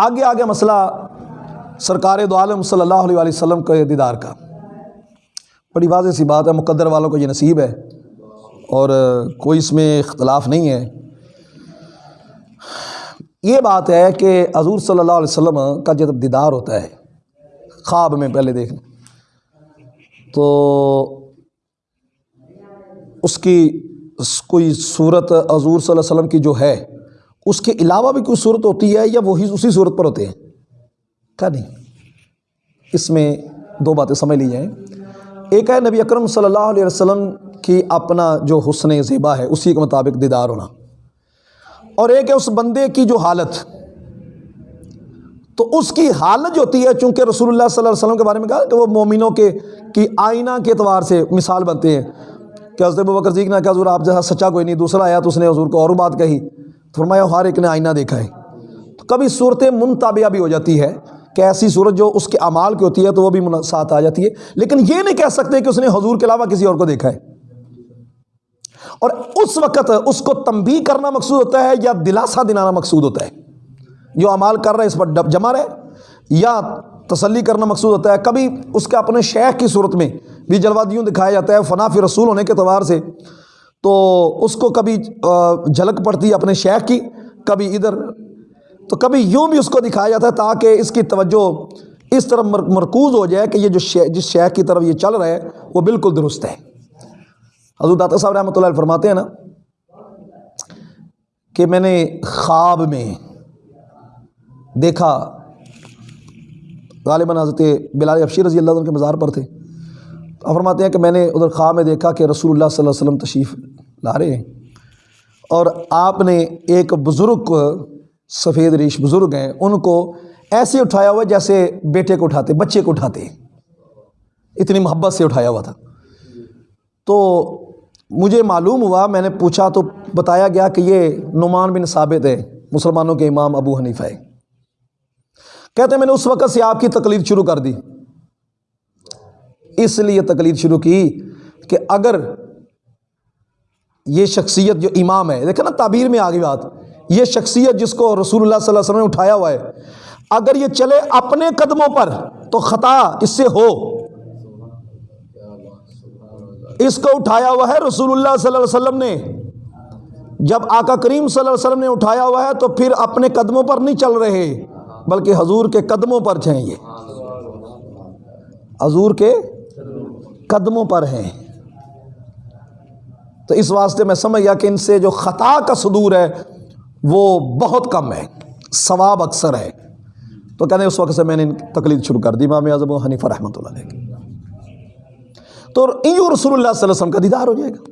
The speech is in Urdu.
آگے آگے مسئلہ سرکار دو عالم صلی اللہ علیہ وآلہ وسلم کے دیدار کا۔ بڑی واضح سی بات ہے، مقدر والوں کو یہ نصیب ہے۔ اور کوئی اس میں اختلاف نہیں ہے۔ یہ بات ہے کہ حضور صلی اللہ علیہ وسلم کا جب دیدار ہوتا ہے، خواب میں پہلے دیکھ تو اس کی کوئی صورت حضور صلی اللہ علیہ وسلم کی جو ہے اس کے علاوہ بھی کوئی صورت ہوتی ہے یا وہی اسی صورت پر ہوتے ہیں؟ کیا نہیں۔ اس میں دو باتیں سمجھ لی جائیں۔ ایک ہے نبی اکرم صلی اللہ علیہ وسلم کی اپنا جو حسن زیبا ہے، اسی کے مطابق دیدار ہونا۔ اور ایک ہے اس بندے کی جو حالت۔ تو اس کی حالت جو ہوتی ہے، چونکہ رسول اللہ صلی اللہ علیہ وسلم کے بارے میں کہا کہ وہ مومنوں کے، کی آئینہ کے اعتبار سے مثال بنتے ہیں۔ کہ حضرت بکر صدیق نے کہا، حضور آپ جیسا سچا کوئی نہیں، دوسرا آیا تو اس نے حضور کو اور بات کہی۔ فرمایا ہر ایک نے آئینہ دیکھا ہے۔ تو کبھی صورتیں منتابعہ بھی ہو جاتی ہے کہ ایسی صورت جو اس کے اعمال کی ہوتی ہے تو وہ بھی ساتھ آ جاتی ہے۔ لیکن یہ نہیں کہہ سکتے کہ اس نے حضور کے علاوہ کسی اور کو دیکھا ہے۔ اور اس وقت اس کو تنبیہ کرنا مقصود ہوتا ہے یا دلاسا دلانا مقصود ہوتا ہے۔ جو اعمال کر رہا ہے اس پر جمع رہے یا تسلی کرنا مقصود ہوتا ہے۔ کبھی اس کے اپنے شیخ کی صورت میں بھی جلوادیوں دکھایا جاتا ہے۔ فناف رسول ہونے کے اعتبار سے تو اس کو کبھی جھلک پڑتی ہے اپنے شیخ کی، کبھی ادھر۔ تو کبھی یوں بھی اس کو دکھایا جاتا ہے تاکہ اس کی توجہ اس طرح مرکوز ہو جائے کہ یہ جو جس شیخ کی طرف یہ چل رہا ہے وہ بالکل درست ہے حضور داتا صاحب رحمۃ اللہ علیہ فرماتے ہیں نا کہ میں نے خواب میں دیکھا، غالباً حضرت بلال افشیر رضی اللہ عنہ کے مزار پر تھے۔ فرماتے ہیں کہ میں نے ادھر خواب میں دیکھا کہ رسول اللہ صلی اللہ علیہ وسلم تشریف لا رہے ہیں۔ اور آپ نے ایک بزرگ سفید ریش بزرگ ہیں، ان کو ایسے اٹھایا ہوا جیسے بیٹے کو اٹھاتے، بچے کو اٹھاتے اتنی محبت سے اٹھایا ہوا تھا۔ تو مجھے معلوم ہوا، میں نے پوچھا تو بتایا گیا کہ یہ نعمان بن ثابت ہے مسلمانوں کے امام ابو حنیفہ ہے کہتے ہیں، میں نے اس وقت سے آپ کی تقلید شروع کر دی۔ اس لیے تقلید شروع کی کہ اگر یہ شخصیت جو امام ہے، دیکھیں نا تعبیر میں آگے بات، یہ شخصیت جس کو رسول اللہ صلی اللہ علیہ وسلم نے اٹھایا ہوا ہے، اگر یہ چلے اپنے قدموں پر تو خطا اس سے ہو۔ اس کو اٹھایا ہوا ہے رسول اللہ صلی اللہ علیہ وسلم نے۔ جب آقا کریم صلی اللہ علیہ وسلم نے اٹھایا ہوا ہے تو پھر اپنے قدموں پر نہیں چل رہے، بلکہ حضور کے قدموں پر ہیں یہ۔ حضور کے قدموں پر ہیں۔ تو اس واسطے میں سمجھ گیا کہ ان سے جو خطا کا صدور ہے، وہ بہت کم ہے، ثواب اکثر ہے۔ تو کہنے اس وقت سے میں نے تقلید شروع کر دی، امام اعظم حنیفہ رحمۃ اللہ علیہ تو رسول اللہ صلی اللہ علیہ وسلم کا دیدار ہو جائے گا۔